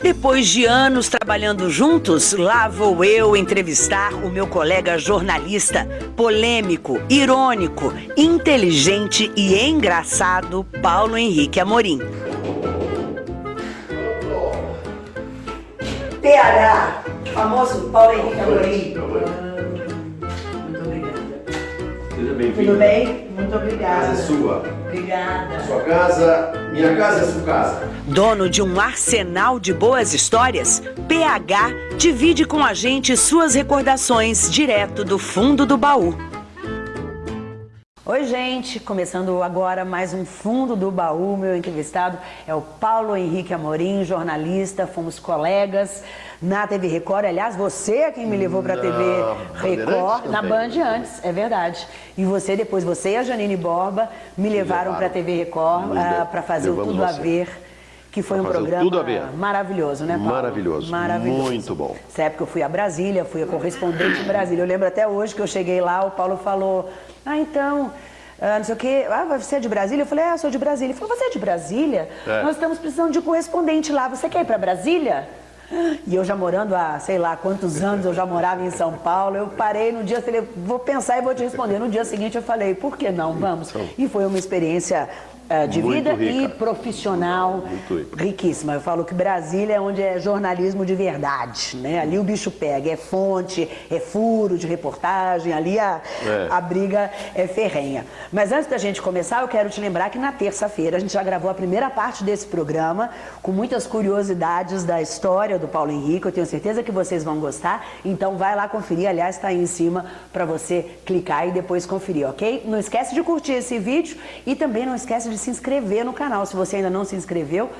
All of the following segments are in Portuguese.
Depois de anos trabalhando juntos, lá vou eu entrevistar o meu colega jornalista, polêmico, irônico, inteligente e engraçado Paulo Henrique Amorim. PH, famoso Paulo Henrique Amorim. Muito obrigada. Seja bem-vindo. Tudo bem? Muito obrigada. A casa é sua. Obrigada. Sua casa, minha casa é sua casa. Dono de um arsenal de boas histórias, PH divide com a gente suas recordações direto do fundo do baú. Oi, gente! Começando agora mais um Fundo do Baú. Meu entrevistado é o Paulo Henrique Amorim, jornalista. Fomos colegas na TV Record. Aliás, você é quem me levou para a TV Record, na Band antes, é verdade. E você, depois, você e a Janine Borba me levaram para a TV Record uh, para fazer o Tudo a Ver que foi um programa maravilhoso, né, Paulo? Maravilhoso, maravilhoso. Muito bom. Nessa época eu fui a Brasília, fui a correspondente em Brasília. Eu lembro até hoje que eu cheguei lá, o Paulo falou, ah, então, ah, não sei o quê, ah, você é de Brasília? Eu falei, ah, sou de Brasília. Ele falou, você é de Brasília? É. Nós estamos precisando de um correspondente lá, você quer ir para Brasília? E eu já morando há, sei lá, quantos anos eu já morava em São Paulo, eu parei no dia, falei, vou pensar e vou te responder. No dia seguinte eu falei, por que não, vamos? Então. E foi uma experiência de Muito vida rica. e profissional riquíssima. Eu falo que Brasília é onde é jornalismo de verdade, né? Ali o bicho pega, é fonte, é furo de reportagem, ali a, é. a briga é ferrenha. Mas antes da gente começar, eu quero te lembrar que na terça-feira a gente já gravou a primeira parte desse programa com muitas curiosidades da história do Paulo Henrique. Eu tenho certeza que vocês vão gostar. Então vai lá conferir, aliás, está aí em cima para você clicar e depois conferir, ok? Não esquece de curtir esse vídeo e também não esquece de se inscrever no canal. Se você ainda não se inscreveu,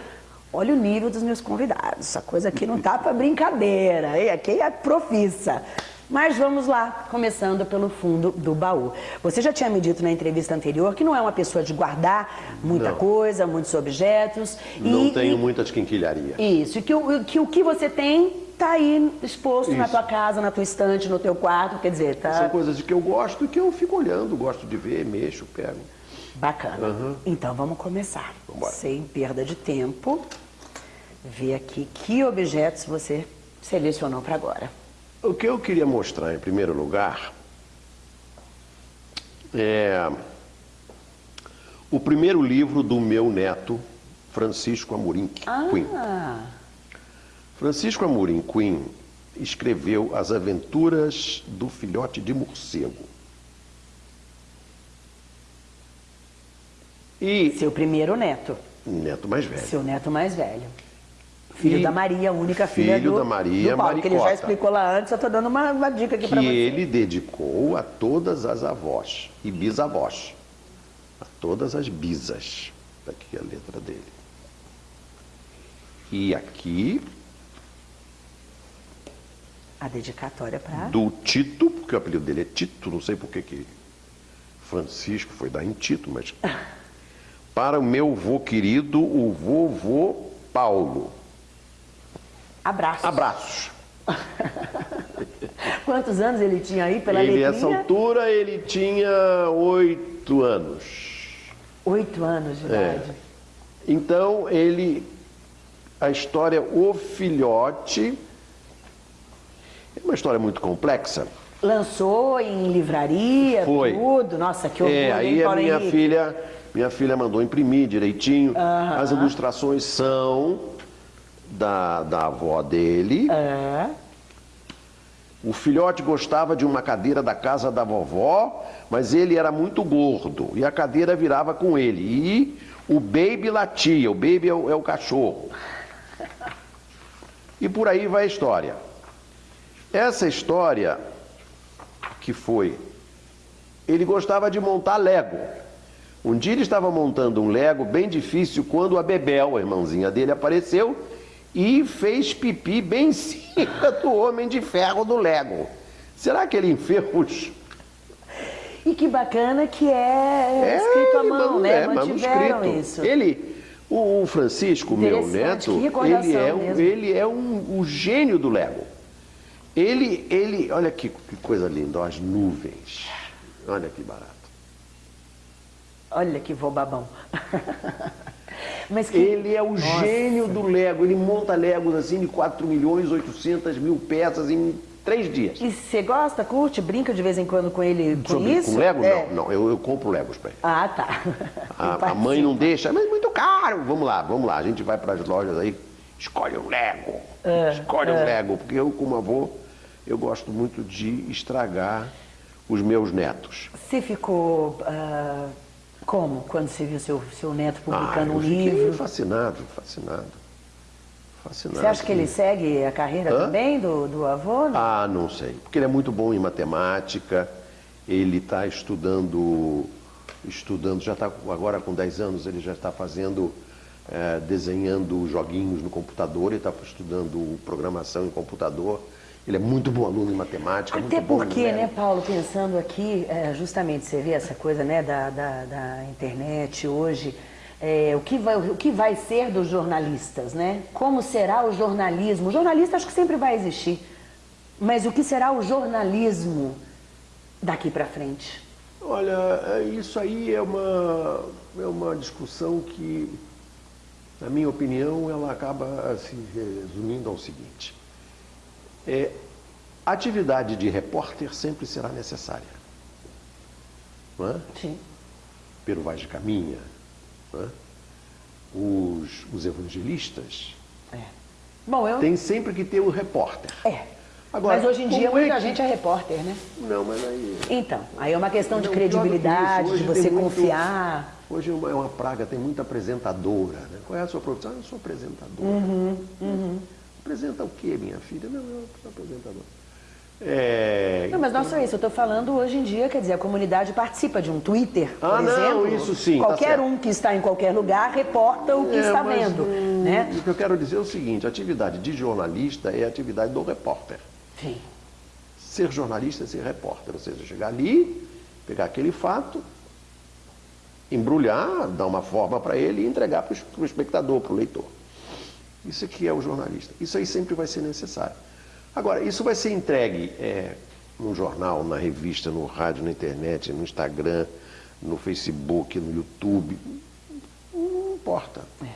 olha o nível dos meus convidados. Essa coisa aqui não tá para brincadeira, hein? aqui é profissa. Mas vamos lá, começando pelo fundo do baú. Você já tinha me dito na entrevista anterior que não é uma pessoa de guardar muita não. coisa, muitos objetos. Não e, tenho e, muita quinquilharia. Isso, e que, o, que o que você tem está aí exposto Isso. na tua casa, na tua estante, no teu quarto, quer dizer, tá... São coisas de que eu gosto e que eu fico olhando, gosto de ver, mexo, pego. Bacana. Uhum. Então vamos começar. Vambora. Sem perda de tempo, ver aqui que objetos você selecionou para agora. O que eu queria mostrar em primeiro lugar é o primeiro livro do meu neto, Francisco Amorim ah. Francisco Amorim Quinn escreveu As Aventuras do Filhote de Morcego. E... Seu primeiro neto. Neto mais velho. Seu neto mais velho. Filho e da Maria, única filha filho do, da Maria, do Paulo, que ele já explicou lá antes, eu estou dando uma, uma, dica aqui para você. Que ele dedicou a todas as avós e bisavós. A todas as bisas. Está aqui a letra dele. E aqui... A dedicatória para... Do Tito, porque o apelido dele é Tito, não sei por que que Francisco foi dar em Tito, mas... para o meu vô querido, o vovô Paulo. Abraços. Abraços. Quantos anos ele tinha aí pela ele, letrinha? Nessa altura ele tinha oito anos. Oito anos de é. idade. Então ele, a história O Filhote, é uma história muito complexa. Lançou em livraria, Foi. tudo. Nossa, que orgulho, É, aí a minha filha minha filha mandou imprimir direitinho. Uhum. As ilustrações são da, da avó dele. É. O filhote gostava de uma cadeira da casa da vovó, mas ele era muito gordo e a cadeira virava com ele. E o baby latia, o baby é o, é o cachorro. E por aí vai a história. Essa história que foi, ele gostava de montar Lego. Um dia ele estava montando um Lego bem difícil quando a Bebel, a irmãzinha dele, apareceu e fez pipi bem em cima do Homem de Ferro do Lego. Será que ele enferrujou? E que bacana que é, é escrito à mão, né? É, Mantiveram isso. Ele, o Francisco, meu neto, ele é, um, ele é um, um gênio do Lego. Ele, ele, olha que, que coisa linda, as nuvens. Olha que barato. Olha que vou babão. Mas que... Ele é o Nossa. gênio do Lego. Ele monta Legos assim de 4 milhões 800 mil peças em três dias. E você gosta, curte, brinca de vez em quando com ele com Sobre, isso? Com Lego? É. Não, não. Eu, eu compro Legos para ele. Ah, tá. A, a, mãe não deixa, mas é muito caro. Vamos lá, vamos lá. A gente vai para as lojas aí, escolhe um Lego. É, escolhe é. um Lego. Porque eu, como avô, eu gosto muito de estragar os meus netos. Você ficou... Uh, como quando você viu seu, seu neto publicando ah, um livro? fascinado, fascinado. Fascinante. Você acha que ele segue a carreira Hã? também do, do avô? Não? Ah, não sei. Porque ele é muito bom em matemática, ele está estudando, estudando, já está agora com 10 anos, ele já está fazendo, é, desenhando joguinhos no computador, ele está estudando programação em computador. Ele é muito bom aluno em matemática. Até porque, né, Paulo, pensando aqui, é, justamente você vê essa coisa né, da, da, da internet hoje, é, o, que vai, o que vai ser dos jornalistas, né? Como será o jornalismo? O jornalista acho que sempre vai existir, mas o que será o jornalismo daqui para frente? Olha, é, isso aí é uma, é uma discussão que, na minha opinião, ela acaba se resumindo ao seguinte. É, a atividade de repórter sempre será necessária. Não é? Sim. Pero Vaz de Caminha, né? os, os evangelistas, é. Bom, eu... tem sempre que ter o repórter. É. Agora, mas hoje em dia muita é que... gente é repórter, né? Não, mas aí... Então, aí é uma questão de credibilidade, de você confiar. Muito... Hoje é uma, é uma, praga, tem muita apresentadora. Né? Qual é a sua profissão? Eu sou apresentadora. Uhum, uhum. Apresenta o quê, minha filha? Não, eu sou apresentadora. É... Não, mas não só isso, eu estou falando hoje em dia, quer dizer, a comunidade participa de um Twitter, por ah, exemplo. Não, isso sim. Tá qualquer tá um que está em qualquer lugar reporta o que é, está vendo. Hum, né? O que eu quero dizer é o seguinte, a atividade de jornalista é a atividade do repórter. Sim. Ser jornalista é ser repórter, ou seja, chegar ali, pegar aquele fato, embrulhar, dar uma forma para ele e entregar para o espectador, para o leitor. Isso aqui é o jornalista. Isso aí sempre vai ser necessário. Agora, isso vai ser entregue é, no jornal, na revista, no rádio, na internet, no Instagram, no Facebook, no YouTube. Não importa. É.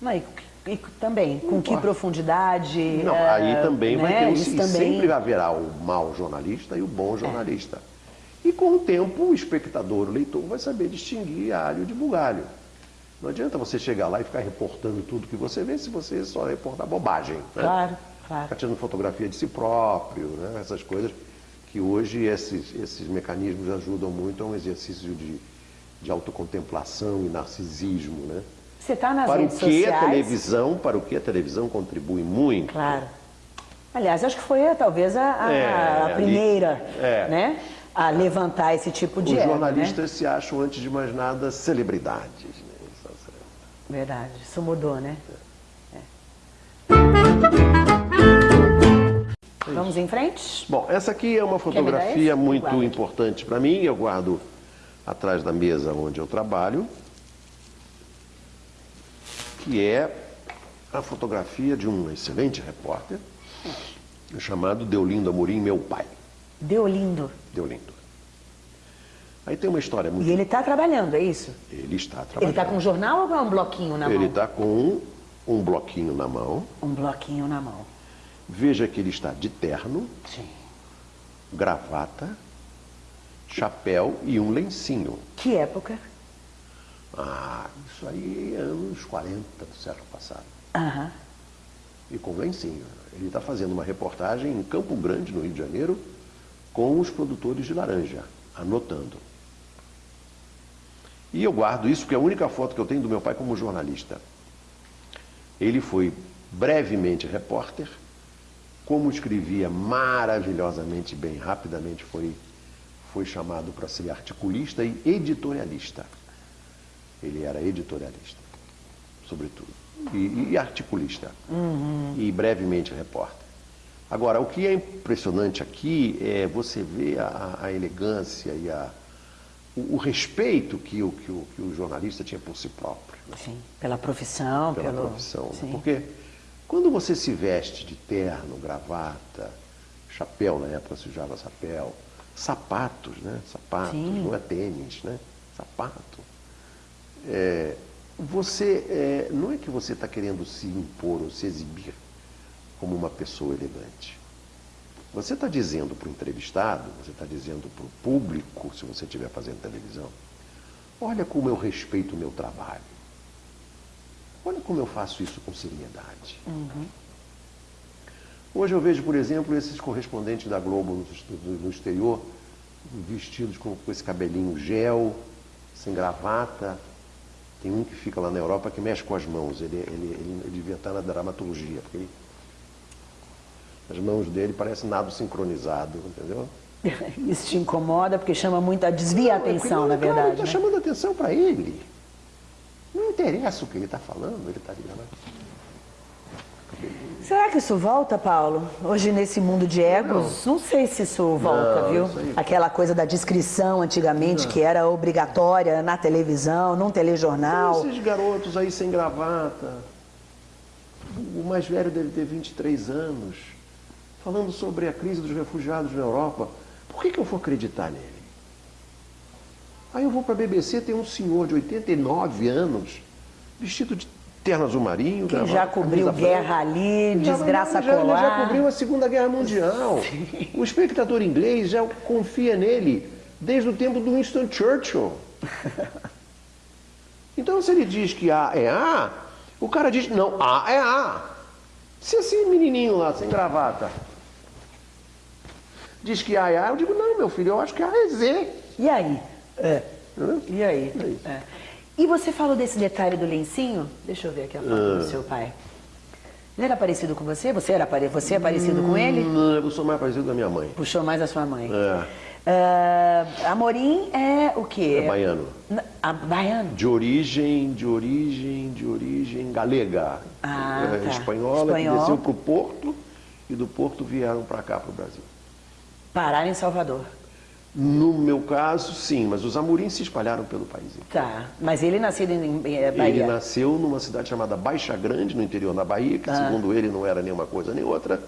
Não, e, também, Não com importa. que profundidade. Não, é, aí também né? vai ter. Isso também... Sempre haverá o mau jornalista e o bom jornalista. É. E com o tempo, o espectador, o leitor, vai saber distinguir alho de bugalho. Não adianta você chegar lá e ficar reportando tudo que você vê se você só reportar bobagem. Né? Claro. Claro. Ficar tirando fotografia de si próprio, né? essas coisas que hoje esses, esses mecanismos ajudam muito a um exercício de, de autocontemplação e narcisismo. Né? Você está nas para redes o que sociais? a televisão, para o que a televisão contribui muito. Claro. Aliás, acho que foi talvez a, a, é, a primeira, é. né? A levantar esse tipo de Os né? jornalistas né? se acham, antes de mais nada, celebridades. Verdade, isso mudou, né? É. Vamos em frente? Bom, essa aqui é uma fotografia muito importante para mim. Eu guardo atrás da mesa onde eu trabalho, que é a fotografia de um excelente repórter chamado Deolindo Amorim, meu pai. Deolindo? Deolindo. Aí tem uma história muito... E ele está trabalhando, é isso? Ele está trabalhando. Ele está com um jornal ou com um bloquinho na ele mão? Ele está com um bloquinho na mão. Um bloquinho na mão. Veja que ele está de terno, Sim. gravata, chapéu e um lencinho. Que época? Ah, isso aí é anos 40 do século passado. Aham. E com lencinho. Ele está fazendo uma reportagem em Campo Grande, no Rio de Janeiro, com os produtores de laranja, anotando. E eu guardo isso porque é a única foto que eu tenho do meu pai como jornalista. Ele foi brevemente repórter, como escrevia maravilhosamente bem, rapidamente foi, foi chamado para ser articulista e editorialista. Ele era editorialista, sobretudo, e, e articulista, uhum. e brevemente repórter. Agora, o que é impressionante aqui é você ver a, a elegância e a, o, o, respeito que o, que, o, que o jornalista tinha por si próprio. Sim, pela profissão. Pela pelo... profissão. Sim. Porque quando você se veste de terno, gravata, chapéu, na época se usava chapéu, sapatos, né? Sapatos, Sim. não é tênis, né? Sapato. É, você, é, não é que você está querendo se impor ou se exibir como uma pessoa elegante. Você está dizendo para o entrevistado, você está dizendo para o público, se você estiver fazendo televisão, olha como eu respeito o meu trabalho. Olha como eu faço isso com seriedade. Uhum. Hoje eu vejo, por exemplo, esses correspondentes da Globo no, exterior, vestidos com, com, esse cabelinho gel, sem gravata. Tem um que fica lá na Europa que mexe com as mãos. Ele, ele, ele, ele devia estar na dramaturgia, porque ele, as mãos dele parecem nada sincronizado, entendeu? Isso te incomoda porque chama muito a desvia a atenção, na verdade. Está né? chamando atenção para ele. Não interessa o que ele está falando, ele está. Né? Será que isso volta, Paulo? Hoje nesse mundo de egos, não, não sei se isso volta, não, viu? Isso Aquela coisa da descrição antigamente não. que era obrigatória na televisão, num telejornal. Então, esses garotos aí sem gravata, o mais velho deve ter 23 anos, falando sobre a crise dos refugiados na Europa. Por que, que eu vou acreditar nele? Aí eu vou para a BBC, tem um senhor de 89 anos, vestido de terno azul marinho. Que já cobriu guerra ali, desgraça já, polar. Já cobriu a Segunda Guerra Mundial. Sim. O espectador inglês já confia nele desde o tempo do Winston Churchill. Então se ele diz que A é A, o cara diz, não, A é A. Se esse menininho lá, sem gravata, diz que A é A, eu digo, não, meu filho, eu acho que A é Z. E aí? É. E aí? É. É. E você falou desse detalhe do lencinho? Deixa eu ver aqui a foto ah. do seu pai. Ele era parecido com você? Você, era pare... você é parecido hum, com ele? Não, eu sou mais parecido com a minha mãe. Puxou mais a sua mãe. É. Uh, Amorim é o quê? É baiano. A, baiano? De origem, de origem, de origem galega. Ah, é, tá. Espanhola, Espanhol. que desceu para o Porto e do Porto vieram para cá, para o Brasil. Pararam em Salvador. No meu caso, sim, mas os amorins se espalharam pelo país. Tá, mas ele nasceu em, Bahia? Ele nasceu numa cidade chamada Baixa Grande, no interior da Bahia, que ah. segundo ele não era nenhuma coisa nem outra.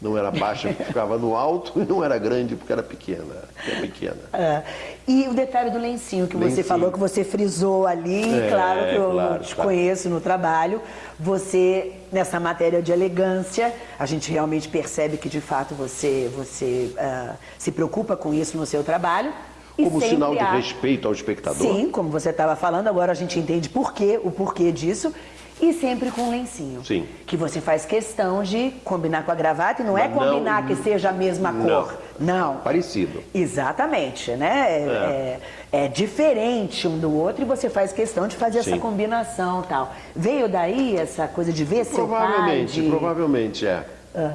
Não era baixa porque ficava no alto e não era grande porque era pequena. É pequena. Ah. E o detalhe do lencinho que lencinho. você falou, que você frisou ali, é, claro que eu claro, te conheço no trabalho. Você, nessa matéria de elegância, a gente realmente percebe que de fato você, você uh, se preocupa com isso no seu trabalho. Como sinal de há... respeito ao espectador. Sim, como você estava falando, agora a gente entende por quê, o porquê disso. E sempre com lencinho. Sim. Que você faz questão de combinar com a gravata e não é Mas é combinar não, que seja a mesma não. cor. Não. Parecido. Exatamente, né? É, é. é, diferente um do outro e você faz questão de fazer Sim. essa combinação tal. Veio daí essa coisa de ver seu pai? Provavelmente, de... provavelmente, é. Ah.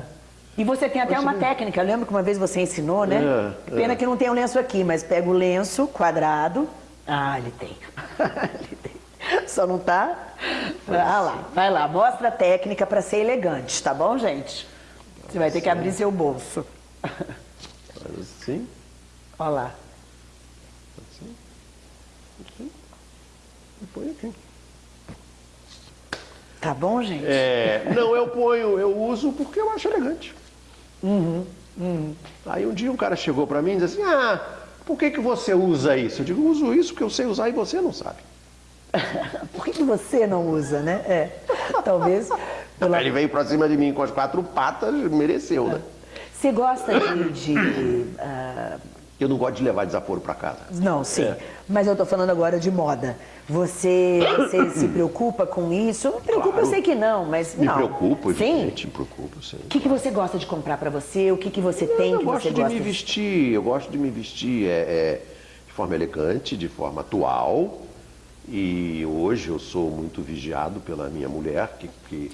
E você tem até uma técnica, eu lembro que uma vez você ensinou, né? É, Pena é. que não tem o um lenço aqui, mas pega o lenço quadrado. Ah, ele tem. ele tem. Só não tá? Ah lá, vai lá, mostra a técnica para ser elegante, tá bom, gente? Você vai ter que abrir seu bolso. Assim? Olha lá. Assim? Assim? E põe aqui. Tá bom, gente? É, não, eu ponho, eu uso porque eu acho elegante. Uhum, uhum. Aí um dia um cara chegou para mim e disse assim, ah, por que, que você usa isso? Eu digo, uso isso porque eu sei usar e você não sabe. Por que, que você não usa, né? É, talvez... Pela... Ele veio pra cima de mim com as quatro patas, mereceu, né? Você gosta de... de uh... Eu não gosto de levar desaforo para casa. Não, sim. É. Mas eu estou falando agora de moda. Você, você se preocupa com isso? Me preocupa, claro. eu sei que não, mas me não. Preocupo, sim. Me preocupo, sim. O que, que você gosta de comprar para você? O que, que você tem eu que você gosta? Eu gosto de me vestir. Eu gosto de me vestir é, é, de forma elegante, de forma atual. E hoje eu sou muito vigiado pela minha mulher, que, que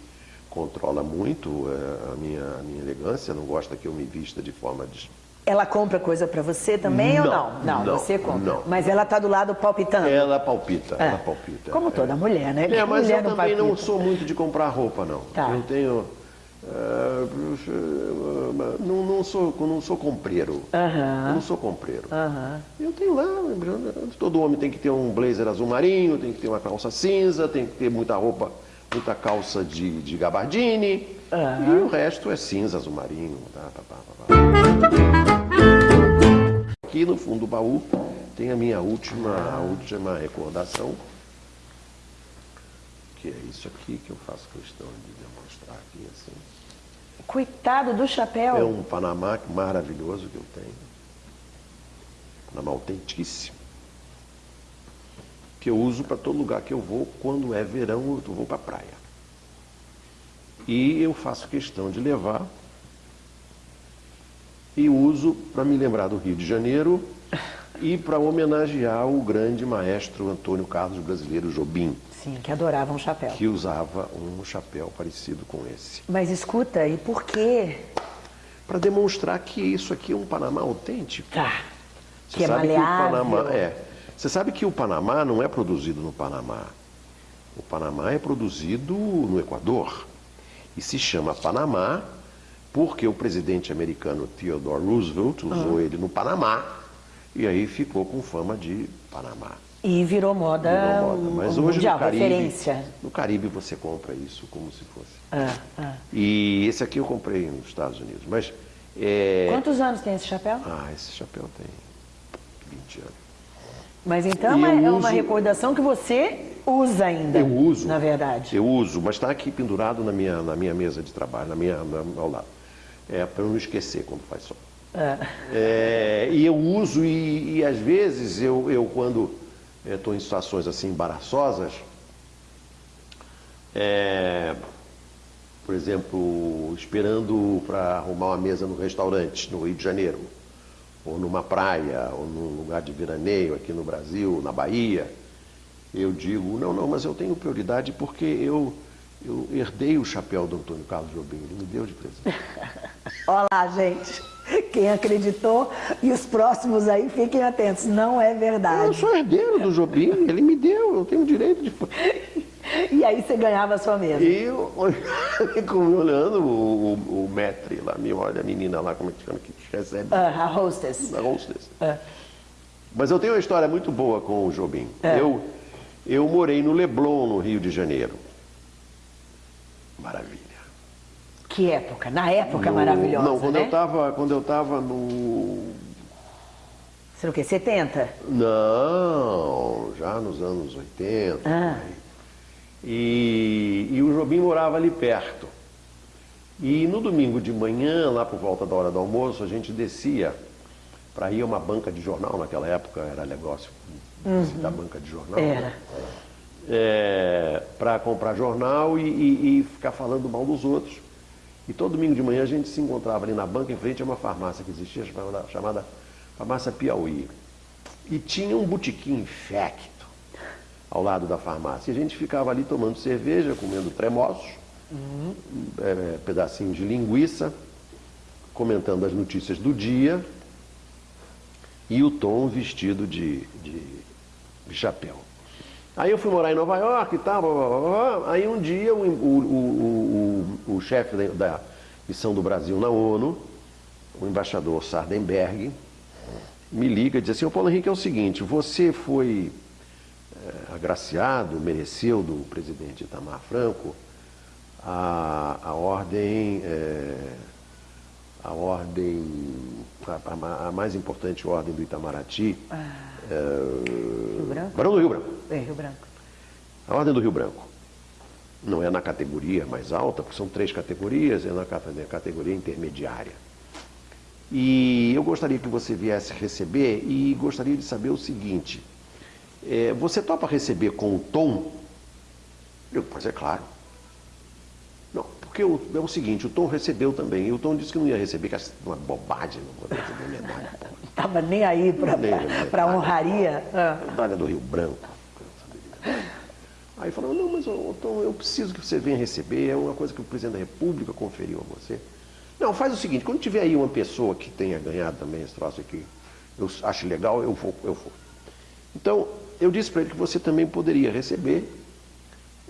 controla muito é, a, minha, a minha elegância, não gosta que eu me vista de forma... De... Ela compra coisa para você também não, ou não? não? Não, você compra. Não. Mas ela está do lado palpitando? Ela palpita, é. ela palpita. Como toda é. mulher, né? É, mas mulher eu também não sou muito de comprar roupa, não. Tá. Eu tenho é, não, não, sou, não sou compreiro. Uhum. não sou compreiro. Uhum. Eu tenho lá, todo homem tem que ter um blazer azul marinho, tem que ter uma calça cinza, tem que ter muita roupa, muita calça de, de gabardine. Uhum. E o resto é cinza, azul marinho. Tá, tá, tá, Aqui no fundo do baú tem a minha última, a última recordação. que é isso aqui que eu faço questão de demonstrar aqui assim. Coitado do chapéu. É um Panamá maravilhoso que eu tenho. Panamá autentíssimo. Que eu uso para todo lugar que eu vou. Quando é verão, eu vou para a praia. E eu faço questão de levar e uso para me lembrar do Rio de Janeiro e para homenagear o grande maestro Antônio Carlos Brasileiro Jobim. Sim, que adorava um chapéu. Que usava um chapéu parecido com esse. Mas escuta, e por quê? Para demonstrar que isso aqui é um Panamá autêntico. Tá. Você que é sabe maleável. que o Panamá é. Você sabe que o Panamá não é produzido no Panamá. O Panamá é produzido no Equador. E se chama Panamá porque o presidente americano Theodore Roosevelt usou Ah. ele no Panamá e aí ficou com fama de Panamá. E virou moda, Virou moda. Mas um hoje mundial, no Caribe, referência. no Caribe você compra isso como se fosse. Ah, ah. E esse aqui eu comprei nos Estados Unidos. Mas é... Quantos anos tem esse chapéu? Ah, esse chapéu tem 20 anos. Mas então é é uma uso- recordação que você usa ainda. Eu uso. Na verdade. Eu uso, mas está aqui pendurado na minha, na minha mesa de trabalho, na minha, na- ao lado. É para eu não esquecer quando faz sol. Ah. É, e eu uso, e, e às vezes eu, eu quando estou em situações assim embaraçosas, é, por exemplo, esperando para arrumar uma mesa no restaurante no Rio de Janeiro, ou numa praia, ou num lugar de veraneio aqui no Brasil, na Bahia, eu digo, não, não, mas eu tenho prioridade porque eu, eu herdei o chapéu do Antônio Carlos Jobim, ele me deu de presente. Olha lá, gente. Quem acreditou e os próximos aí, fiquem atentos. Não é Eu verdade. sou herdeiro do Jobim, ele me deu, eu tenho direito de. E aí você ganhava a sua mesa. E eu fico me olhando, o, o, o metre lá, me olha a menina lá, como é que chama, que recebe Ah, a hostess. na hostess. Ah. Mas eu tenho uma história muito boa com o Jobim. É. Eu, eu morei no Leblon, no Rio de Janeiro. Maravilha. Que época? Na época No- maravilhosa, Não, quando né? eu estava quando eu tava no Você o quê? 70? Não, já nos anos 80. Ah. E, e o Jobim morava ali perto. E no domingo de manhã, lá por volta da hora do almoço, a gente descia para ir a uma banca de jornal. Naquela época era negócio da banca de jornal. Era. né? para comprar jornal e, e- e ficar falando mal dos outros. E todo domingo de manhã a gente se encontrava ali na banca, em frente a uma farmácia que existia, chamada, chamada Farmácia Piauí. E tinha um botequim infecto ao lado da farmácia. E a gente ficava ali tomando cerveja, comendo tremoços, é, pedacinhos de linguiça, comentando as notícias do dia, e o Tom vestido de, de chapéu. Aí eu fui morar em Nova York e tal, blá, blá, blá, blá. aí um dia o, o, o, o, o chefe da, missão do Brasil na ONU, o embaixador Sardenberg, me liga e diz assim, ô Paulo Henrique, é o seguinte, você foi eh, agraciado, mereceu do presidente Itamar Franco a, a ordem, eh, a ordem, a, a- mais importante ordem do Itamaraty, Rio Branco? Barão do Rio Branco. É, Rio Branco. A Ordem do Rio Branco. Não é na categoria mais alta, porque são três categorias, é na na categoria intermediária. E eu gostaria que você viesse receber e gostaria de saber o seguinte: é, você topa receber com o Tom? Eu, pois é claro. Não, porque o- é o seguinte: o Tom recebeu também, e o Tom disse que não ia receber, que é uma bobagem, não vou receber medalha. pô. Tava nem aí para Nem aí. para honraria. Ah. medalha do Rio Branco. Aí falou, não, mas Tom, eu preciso que você venha receber, é uma coisa que o presidente da República conferiu a você. Não, faz o seguinte, quando tiver aí uma pessoa que tenha ganhado também esse troço aqui, eu acho legal, eu vou, eu vou. Então, eu disse para ele que você também poderia receber.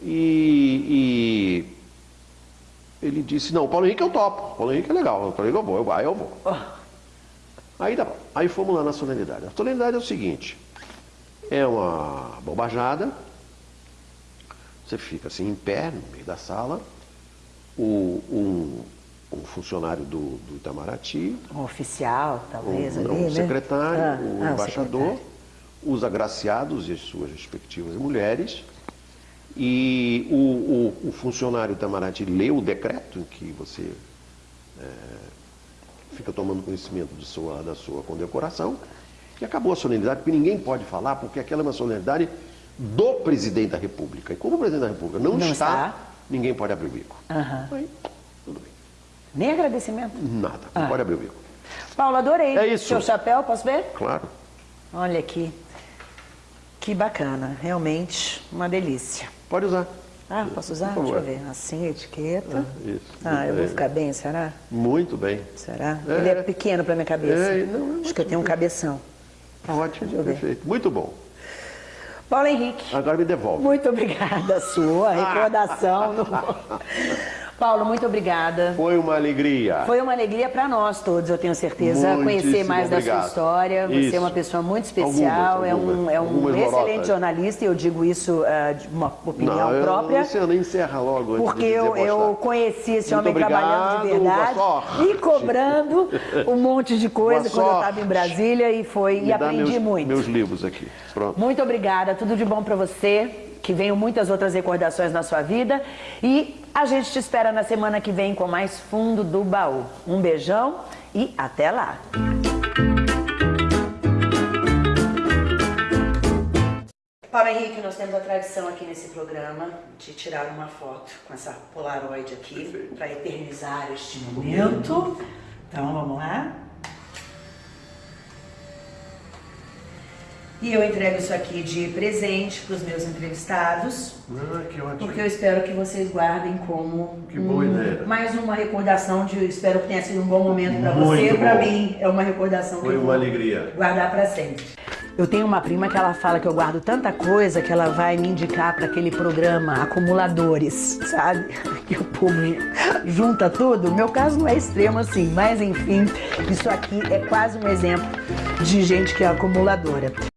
E, e ele disse, não, Paulo Henrique eu topo, Paulo Henrique é legal, Paulo Henrique eu vou, eu, aí eu vou. Aí tá. Aí fomos lá na solenidade. A solenidade é o seguinte: é uma bobajada, você fica assim em pé no meio da sala, o- um, um funcionário do, do Itamaraty, Um oficial, um, talvez, não, ali, um né? secretário, Ah, o ah, embaixador, secretário. os agraciados e as suas respectivas mulheres, E o, o, o funcionário Itamaraty leu o decreto em que você é, fica tomando conhecimento sua, da sua condecoração e acabou a solenidade, porque ninguém pode falar, porque aquela é uma solenidade do presidente da República. E como o presidente da República não, Não está, está. ninguém pode abrir o bico. Aham. Aí, tudo bem. Nem agradecimento. Nada, não Ah. pode abrir o bico. Paulo, adorei. É isso. Seu chapéu, posso ver? Claro. Olha aqui. Que bacana. Realmente uma delícia. Pode usar. Ah, posso usar? Deixa eu ver. Assim, a etiqueta. Isso. Ah, eu vou ficar bem, será? Muito bem. Será? É. Ele é pequeno pra minha cabeça. É, não, Acho que eu tenho um cabeção. Ótimo, eu ver. perfeito. Muito bom. Paulo Henrique, Agora me devolve. muito obrigada sua recordação. no- Paulo, muito obrigada. Foi uma alegria. Foi uma alegria para nós todos, eu tenho certeza, conhecer Muitíssimo mais da sua obrigado. história. Você Isso. é uma pessoa muito especial, Algumas, é um, algumas. é um Algumas excelente lorotas. jornalista e eu digo isso ah, de uma opinião Não, própria. Luciana, encerra logo Porque eu, eu conheci esse Muito homem trabalhando de obrigado, verdade e cobrando um monte de coisa quando eu estava em Brasília e foi Me e aprendi meus, muito. Meus livros aqui. Pronto. Muito obrigada, tudo de bom para você, que venham muitas outras recordações na sua vida e a gente te espera na semana que vem com mais Fundo do Baú. Um beijão e até lá. Paulo Henrique, nós temos a tradição aqui nesse programa de tirar uma foto com essa Polaroid aqui para eternizar este momento. Então vamos lá. E eu entrego isso aqui de presente para os meus entrevistados, Ah, que ótimo. porque eu espero que vocês guardem como Que boa um- ideia. mais uma recordação de. Espero que tenha sido um bom momento para você. Para mim é uma recordação Foi que eu uma alegria. guardar para sempre. Eu tenho uma prima que ela fala que eu guardo tanta coisa que ela vai me indicar para aquele programa Acumuladores, sabe? Que o povo junta tudo. Meu caso não é extremo assim, mas enfim, isso aqui é quase um exemplo de gente que é acumuladora.